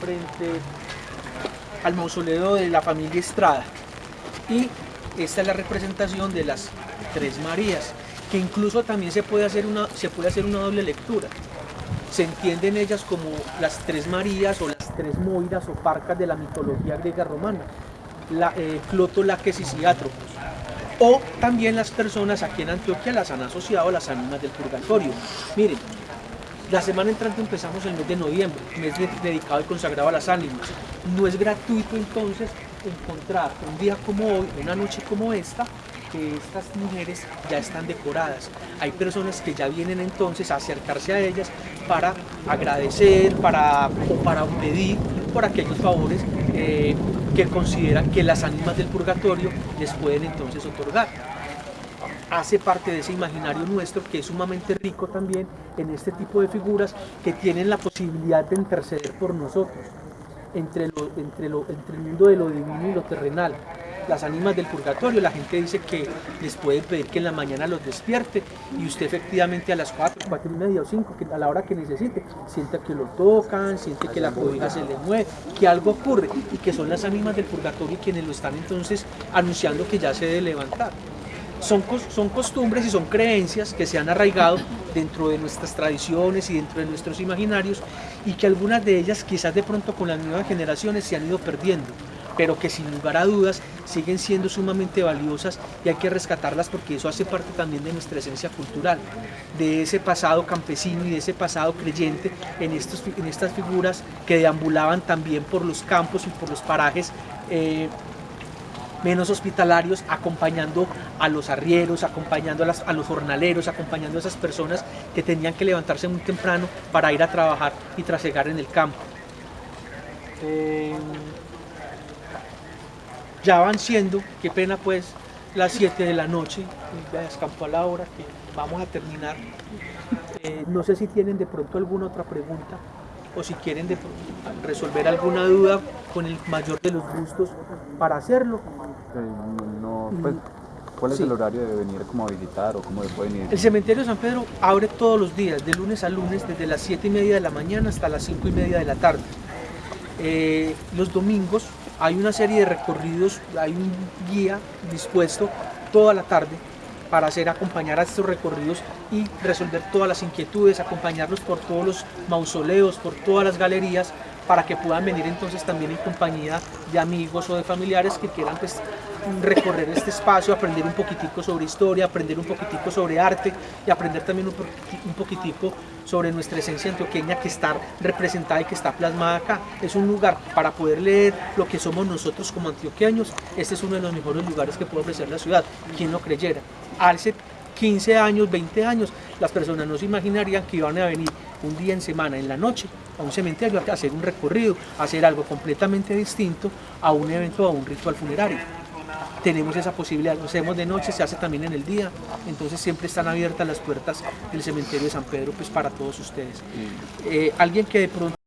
frente al mausoleo de la familia Estrada. Y esta es la representación de las tres Marías, que incluso también se puede hacer una, se puede hacer una doble lectura. Se entienden ellas como las tres Marías o las tres Moiras o Parcas de la mitología griega romana, la, eh, Cloto, Laques y Ciátropos. O también las personas aquí en Antioquia las han asociado a las ánimas del purgatorio. Miren, la semana entrante empezamos el mes de noviembre, mes de- dedicado y consagrado a las ánimas. No es gratuito entonces encontrar un día como hoy, una noche como esta, que estas mujeres ya están decoradas. Hay personas que ya vienen entonces a acercarse a ellas para agradecer, para, o para pedir por aquellos favores eh, que consideran que las ánimas del purgatorio les pueden entonces otorgar hace parte de ese imaginario nuestro que es sumamente rico también en este tipo de figuras que tienen la posibilidad de interceder por nosotros entre, entre, lo, entre el mundo de lo divino y lo terrenal. Las ánimas del purgatorio, la gente dice que les pueden pedir que en la mañana los despierte y usted efectivamente a las 4, 4 y media o 5, que a la hora que necesite, sienta que lo tocan, siente que la cobija se le mueve, que algo ocurre y que son las ánimas del purgatorio quienes lo están entonces anunciando que ya se debe levantar son, son costumbres y son creencias que se han arraigado dentro de nuestras tradiciones y dentro de nuestros imaginarios y que algunas de ellas quizás de pronto con las nuevas generaciones se han ido perdiendo, pero que sin lugar a dudas siguen siendo sumamente valiosas y hay que rescatarlas porque eso hace parte también de nuestra esencia cultural, de ese pasado campesino y de ese pasado creyente en, estos, en estas figuras que deambulaban también por los campos y por los parajes. eh, menos hospitalarios, acompañando a los arrieros, acompañando a, los jornaleros, acompañando a esas personas que tenían que levantarse muy temprano para ir a trabajar y trasegar en el campo. Eh, ya van siendo, qué pena pues, las 7 de la noche, ya escampó a la hora que vamos a terminar. Eh, no sé si tienen de pronto alguna otra pregunta o si quieren de resolver alguna duda con el mayor de los gustos para hacerlo. No, pues, ¿Cuál es Sí. el horario de venir como a visitar o cómo pueden ir? El cementerio de San Pedro abre todos los días, de lunes a lunes, desde las 7 y media de la mañana hasta las 5 y media de la tarde. Eh, los domingos hay una serie de recorridos, hay un guía dispuesto toda la tarde para hacer acompañar a estos recorridos y resolver todas las inquietudes, acompañarlos por todos los mausoleos, por todas las galerías, para que puedan venir entonces también en compañía de amigos o de familiares que quieran pues, recorrer este espacio, aprender un poquitico sobre historia, aprender un poquitico sobre arte y aprender también un, poquiti- un poquitico sobre nuestra esencia antioqueña que está representada y que está plasmada acá. Es un lugar para poder leer lo que somos nosotros como antioqueños. Este es uno de los mejores lugares que puede ofrecer la ciudad. ¿Quién lo creyera? Hace 15 años, 20 años, las personas no se imaginarían que iban a venir un día en semana, en la noche, a un cementerio a hacer un recorrido, a hacer algo completamente distinto a un evento o a un ritual funerario tenemos esa posibilidad. Lo hacemos de noche, se hace también en el día, entonces siempre están abiertas las puertas del cementerio de San Pedro pues para todos ustedes. Eh, alguien que de pronto